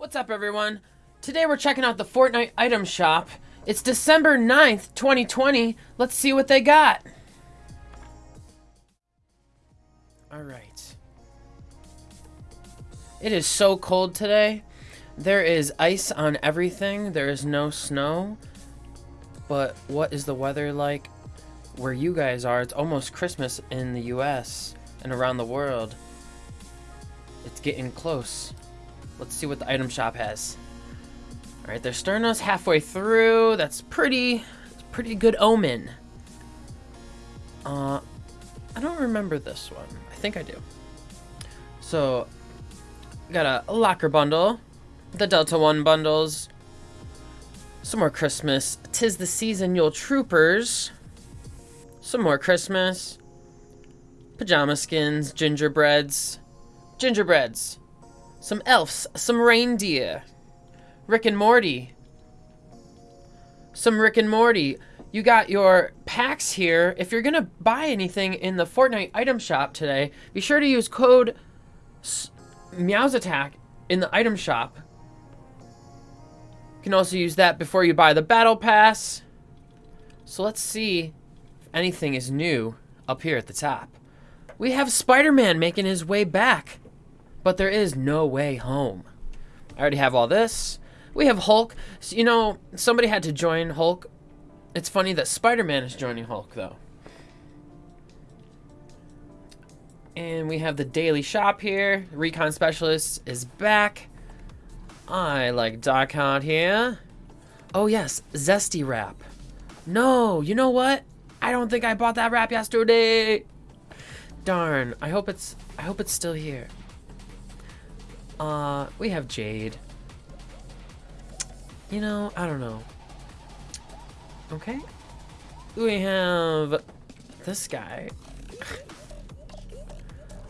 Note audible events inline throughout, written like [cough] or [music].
What's up, everyone? Today we're checking out the Fortnite item shop. It's December 9th, 2020. Let's see what they got. Alright. It is so cold today. There is ice on everything. There is no snow. But what is the weather like where you guys are? It's almost Christmas in the US and around the world. It's getting close. Let's see what the item shop has. All right, they're starting us halfway through. That's pretty, pretty good omen. Uh, I don't remember this one. I think I do. So, got a, a locker bundle, the Delta One bundles, some more Christmas. Tis the season, Yule Troopers. Some more Christmas. Pajama skins, gingerbreads, gingerbreads, some elves, some reindeer, Rick and Morty, some Rick and Morty. You got your packs here. If you're gonna buy anything in the Fortnite item shop today, be sure to use code Meow's Attack in the item shop. You can also use that before you buy the battle pass. So let's see if anything is new up here at the top. We have Spider-Man making his way back. But there is no way home. I already have all this. We have Hulk. So, you know, somebody had to join Hulk. It's funny that Spider-Man is joining Hulk, though. And we have the daily shop here. Recon Specialist is back. I like Doc Hunt here. Oh, yes. Zesty wrap. No, you know what? I don't think I bought that wrap yesterday. Darn. I hope it's I hope it's still here. Uh, we have Jade. You know, I don't know. Okay. We have this guy. [laughs]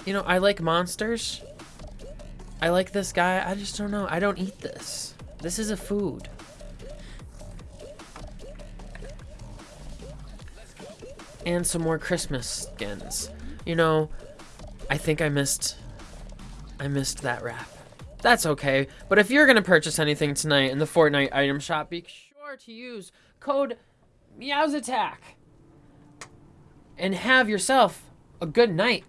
You know, I like monsters. I like this guy. I just don't know. I don't eat this. This is a food. And some more Christmas skins. You know, I think I missed I missed that wrap. That's okay, but if you're going to purchase anything tonight in the Fortnite item shop, be sure to use code Meow's Attack and have yourself a good night.